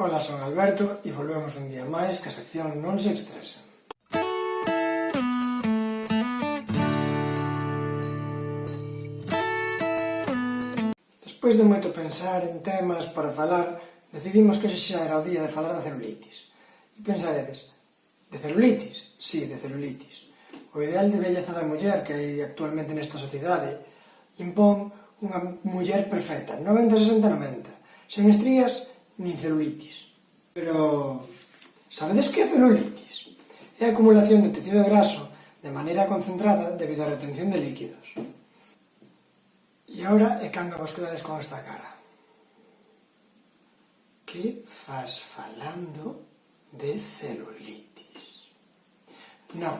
Ola, son Alberto e volvemos un día máis que a sección non se estresa. Despois de moito pensar en temas para falar, decidimos que hoxe xa era o día de falar da celulitis. E pensaredes, de celulitis? Sí, de celulitis. O ideal de belleza da muller que hai actualmente nesta sociedade impón unha muller perfecta, 90-60-90, sen estrías nin celulitis. Pero, sabedes que é celulitis? É a acumulación de tecido graso de maneira concentrada debido á retención de líquidos. E agora é cando vos quedades con esta cara. Que faz falando de celulitis? Non,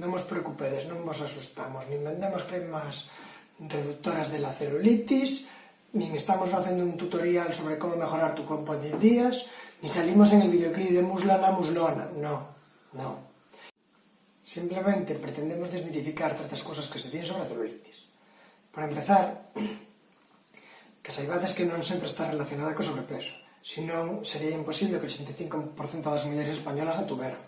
non vos preocupedes, non vos asustamos, nin vendemos cremas reductoras de la celulitis, nin estamos facendo un tutorial sobre como mejorar tu compo en 10 días, ni salimos en el videoclip de Muslana Muslona, no, no. Simplemente pretendemos desmitificar certas cousas que se dicen sobre a celulitis. Para empezar, que saibades que non sempre está relacionada co sobrepeso, senón sería imposible que o 85% das mulleres españolas a tuveran.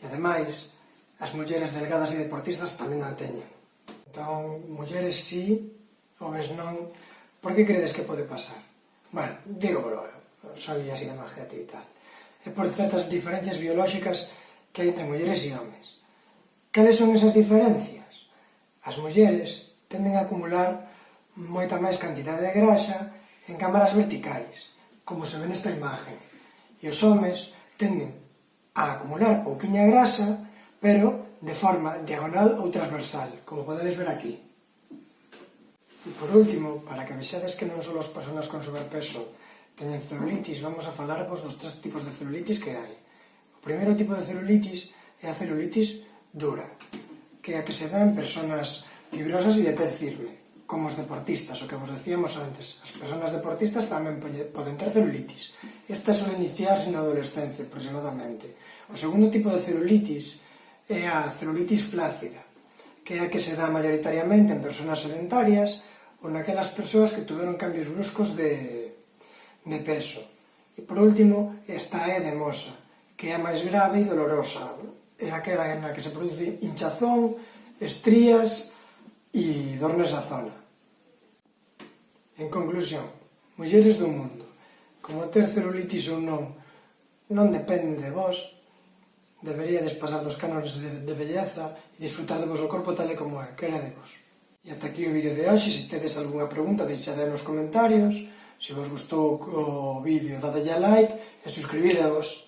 E ademais, as mulleres delgadas e deportistas tamén a teñen. Entón, mulleres sí, homens non, Por que credes que pode pasar? Bueno, digo, pero soy así de majete e tal. É por certas diferencias biolóxicas que hai entre mulleres e homes. Cales son esas diferencias? As mulleres tenden a acumular moita máis cantidade de grasa en cámaras verticais, como se ve nesta imagen. E os homes tenden a acumular pouquiña grasa, pero de forma diagonal ou transversal, como podedes ver aquí. E por último, para que vexades que non só as persoas con sobrepeso teñen celulitis, vamos a falarvos dos tres tipos de celulitis que hai. O primeiro tipo de celulitis é a celulitis dura, que é a que se dá en persoas fibrosas e de tez firme, como os deportistas, o que vos decíamos antes. As persoas deportistas tamén poden ter celulitis. Esta suele iniciarse na adolescencia, aproximadamente. O segundo tipo de celulitis é a celulitis flácida, que é a que se dá maioritariamente en personas sedentarias ou naquelas persoas que tuveron cambios bruscos de, de peso. E por último, esta é demosa, que é a máis grave e dolorosa. É aquela na que se produce hinchazón, estrías e dor nesa zona. En conclusión, mulleres do mundo, como ter celulitis ou non, non depende de vos, deberíades pasar dos cánones de, de belleza e disfrutar do vosso corpo tal e como é, queredevos. E ata aquí o vídeo de hoxe, se tedes algunha pregunta, deixade nos comentarios, se vos gustou o vídeo, dadelle a like e suscribidevos.